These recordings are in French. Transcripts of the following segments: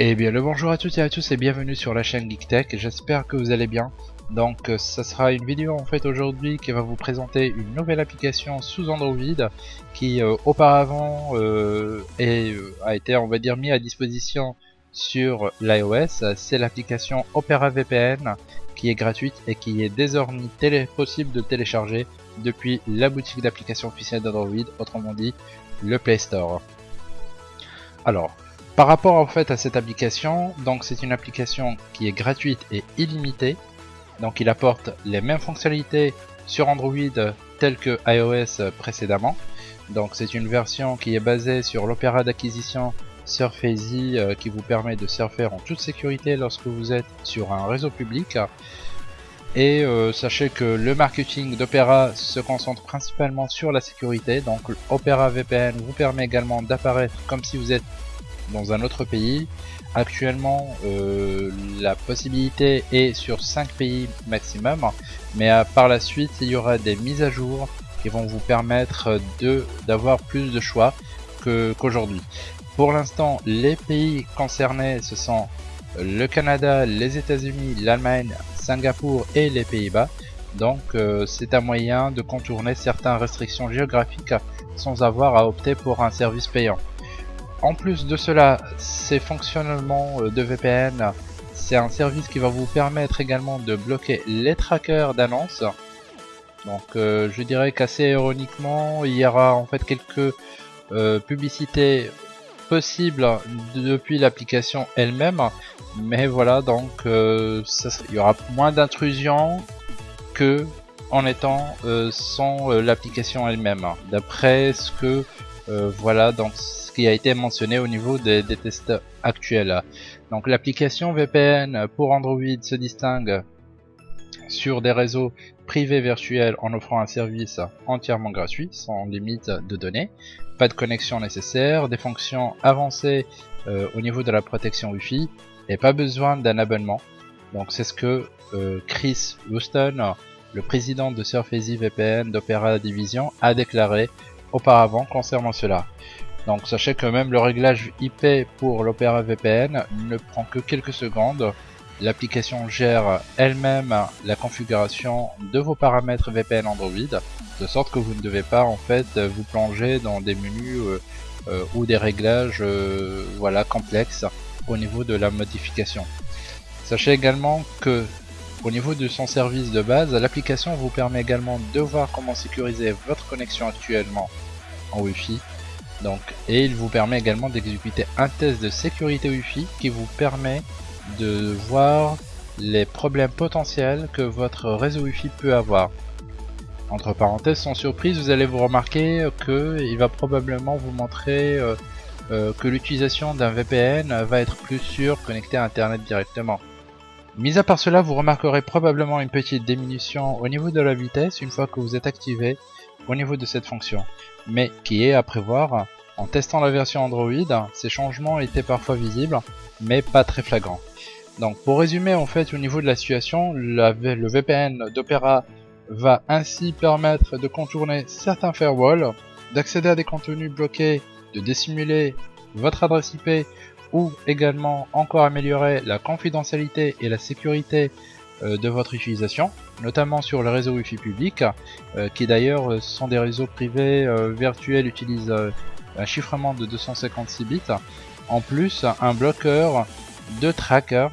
Eh bien le bonjour à toutes et à tous et bienvenue sur la chaîne GeekTech, j'espère que vous allez bien. Donc euh, ça sera une vidéo en fait aujourd'hui qui va vous présenter une nouvelle application sous Android qui euh, auparavant euh, a été on va dire mis à disposition sur l'iOS. C'est l'application Opera VPN qui est gratuite et qui est désormais possible de télécharger depuis la boutique d'applications officielle d'Android, autrement dit le Play Store. Alors, par rapport en fait à cette application, donc c'est une application qui est gratuite et illimitée. Donc il apporte les mêmes fonctionnalités sur Android telles que iOS précédemment. Donc c'est une version qui est basée sur l'opéra d'acquisition Surface euh, qui vous permet de surfer en toute sécurité lorsque vous êtes sur un réseau public. Et euh, sachez que le marketing d'Opera se concentre principalement sur la sécurité. Donc Opera VPN vous permet également d'apparaître comme si vous êtes dans un autre pays. Actuellement, euh, la possibilité est sur 5 pays maximum, mais euh, par la suite, il y aura des mises à jour qui vont vous permettre d'avoir plus de choix qu'aujourd'hui. Pour l'instant, les pays concernés, ce sont le Canada, les États-Unis, l'Allemagne, Singapour et les Pays-Bas. Donc euh, c'est un moyen de contourner certaines restrictions géographiques sans avoir à opter pour un service payant. En plus de cela, ces fonctionnements euh, de VPN, c'est un service qui va vous permettre également de bloquer les trackers d'annonces. Donc euh, je dirais qu'assez ironiquement, il y aura en fait quelques euh, publicités possibles depuis l'application elle-même. Mais voilà, donc il y aura moins d'intrusion que en étant sans l'application elle-même. D'après ce que voilà, donc qui a été mentionné au niveau des, tests actuels. Donc l'application VPN pour Android se distingue sur des réseaux privés virtuels en offrant un service entièrement gratuit, sans limite de données, pas de connexion nécessaire, des fonctions avancées euh, au niveau de la protection Wi-Fi et pas besoin d'un abonnement. Donc c'est ce que euh, Chris Houston, le président de Surface VPN d'Opera Division, a déclaré auparavant concernant cela. Donc sachez que même le réglage IP pour l'Opera VPN ne prend que quelques secondes. L'application gère elle-même la configuration de vos paramètres VPN Android, de sorte que vous ne devez pas en fait vous plonger dans des menus euh, euh, ou des réglages euh, voilà complexes au niveau de la modification. Sachez également que au niveau de son service de base, l'application vous permet également de voir comment sécuriser votre connexion actuellement en Wi-Fi donc, et il vous permet également d'exécuter un test de sécurité Wi-Fi qui vous permet de voir les problèmes potentiels que votre réseau Wi-Fi peut avoir. Entre parenthèses, sans surprise, vous allez vous remarquer qu'il va probablement vous montrer euh, euh, que l'utilisation d'un VPN va être plus sûre connecté à Internet directement. Mis à part cela, vous remarquerez probablement une petite diminution au niveau de la vitesse une fois que vous êtes activé au niveau de cette fonction, mais qui est à prévoir. En testant la version Android, ces changements étaient parfois visibles, mais pas très flagrants. Donc pour résumer en fait au niveau de la situation, le VPN d'Opera va ainsi permettre de contourner certains firewalls, d'accéder à des contenus bloqués, de dissimuler votre adresse IP ou également encore améliorer la confidentialité et la sécurité euh, de votre utilisation, notamment sur le réseau Wi-Fi public, euh, qui d'ailleurs euh, sont des réseaux privés virtuels utilisent un chiffrement de 256 bits. En plus, un bloqueur de tracker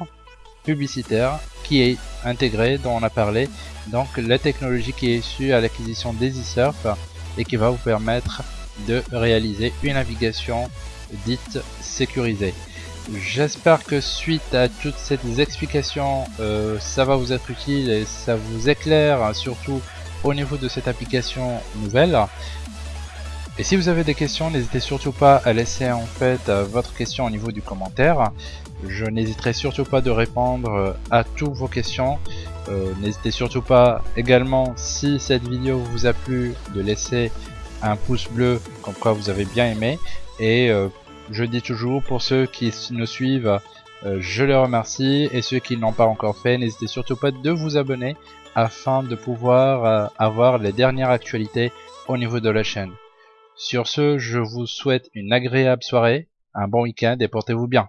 publicitaire qui est intégré, dont on a parlé, donc la technologie qui est issue à l'acquisition d'EasySurf et qui va vous permettre de réaliser une navigation dite sécurisée. J'espère que suite à toutes ces explications, euh, ça va vous être utile et ça vous éclaire surtout au niveau de cette application nouvelle. Et si vous avez des questions, n'hésitez surtout pas à laisser en fait euh, votre question au niveau du commentaire. Je n'hésiterai surtout pas de répondre euh, à toutes vos questions. n'hésitez surtout pas également, si cette vidéo vous a plu, de laisser un pouce bleu comme quoi vous avez bien aimé. Et je dis toujours, pour ceux qui nous suivent, euh, je les remercie. Et ceux qui n'ont pas encore fait, n'hésitez surtout pas de vous abonner afin de pouvoir euh, avoir les dernières actualités au niveau de la chaîne. Sur ce, je vous souhaite une agréable soirée, un bon week-end et portez-vous bien.